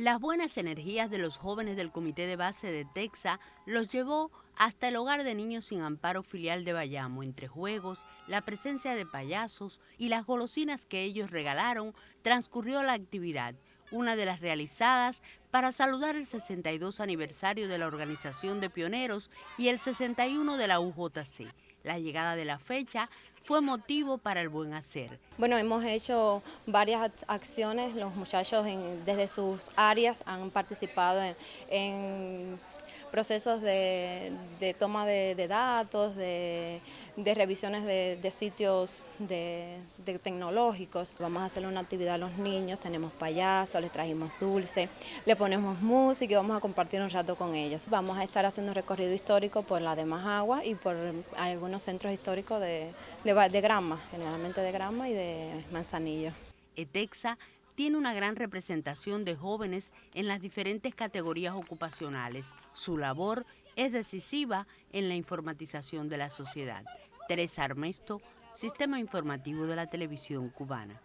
Las buenas energías de los jóvenes del comité de base de Texa los llevó hasta el hogar de niños sin amparo filial de Bayamo. Entre juegos, la presencia de payasos y las golosinas que ellos regalaron, transcurrió la actividad, una de las realizadas para saludar el 62 aniversario de la Organización de Pioneros y el 61 de la UJC. La llegada de la fecha fue motivo para el buen hacer. Bueno, hemos hecho varias acciones, los muchachos desde sus áreas han participado en procesos de, toma de, datos, de, revisiones de, sitios de, tecnológicos. Vamos a hacer una actividad a los niños, tenemos payasos, les trajimos dulce, le ponemos música y vamos a compartir un rato con ellos. Vamos a estar haciendo un recorrido histórico por la de Agua y por algunos centros históricos de, de, Grama, generalmente de Grama y de Manzanillo. ETEXA tiene una gran representación de jóvenes en las diferentes categorías ocupacionales. Su labor es decisiva en la informatización de la sociedad. Teresa Armesto, Sistema Informativo de la Televisión Cubana.